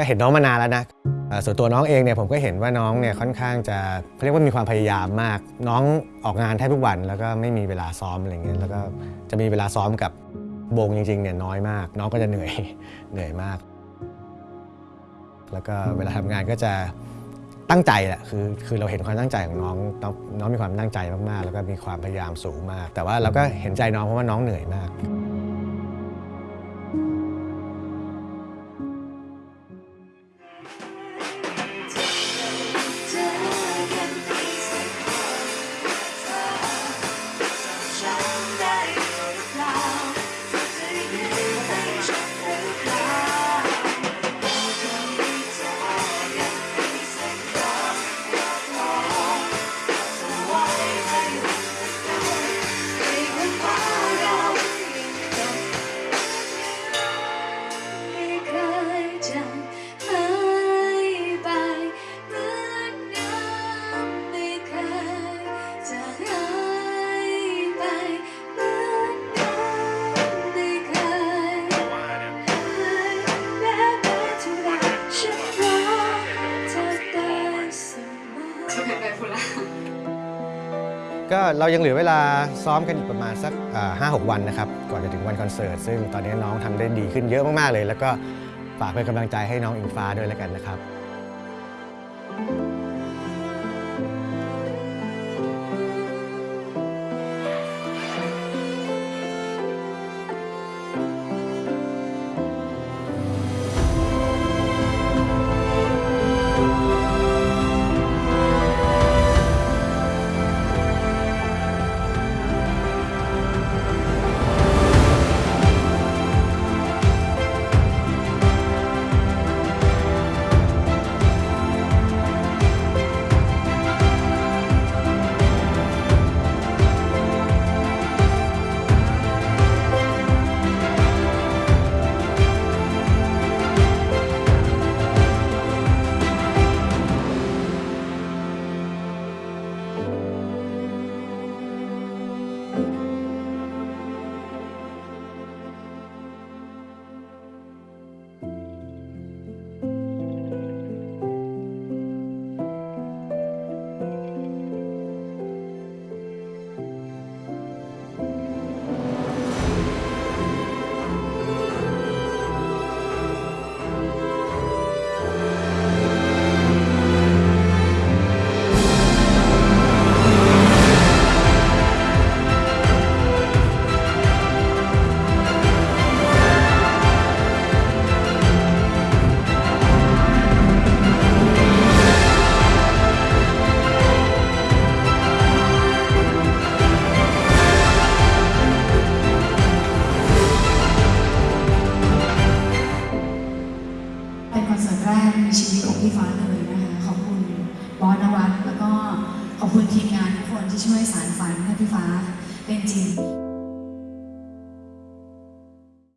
ก็เห็นน้องมานานแล้วนะส่วนตัวน้องเองเนี่ยผมก็เห็นว่าน้องเนี่ยค่อนข้างจะเขาเรียกว่ามีความพยายามมาก น้องออกงานแทบทุกวัน แล้วก็ไม่มีเวลาซ้อมอะไรเงี้ยแล้วก็จะมีเวลาซ้อมกับวงจริงๆเนี่ยน้อยมาก น้องก็จะเหนื่อยเหนื่อยมาก แล้วก็เวลาทำงานก็จะตั้งใจแหละคือคือเราเห็นความตั้งใจของน้องน้องน้องมีความตั้งใจมากๆ แล้วก็มีความพยายามสูงมาก แต่ว่าเราก็เห็นใจน้องเพราะว่าน้องเหนื่อยมาก ก็เรายังเหลือเวลาซ้อมกันอีกประมาณสักห้าหกวันนะครับก่อนจะถึงวันคอนเสิร์ตซึ่งตอนนี้น้องทำได้ดีขึ้นเยอะมากๆเลย แล้วก็ฝากเป็นกำลังใจให้น้องอิงฟ้าด้วยแล้วกันนะครับ ชีวิตของพี่ฟ้าเลยนะคะขอบคุณบอสนวัตแล้วก็ขอบคุณทีมงานทุกคนที่ช่วยสารฝันให้พี่ฟ้าเป็นจริง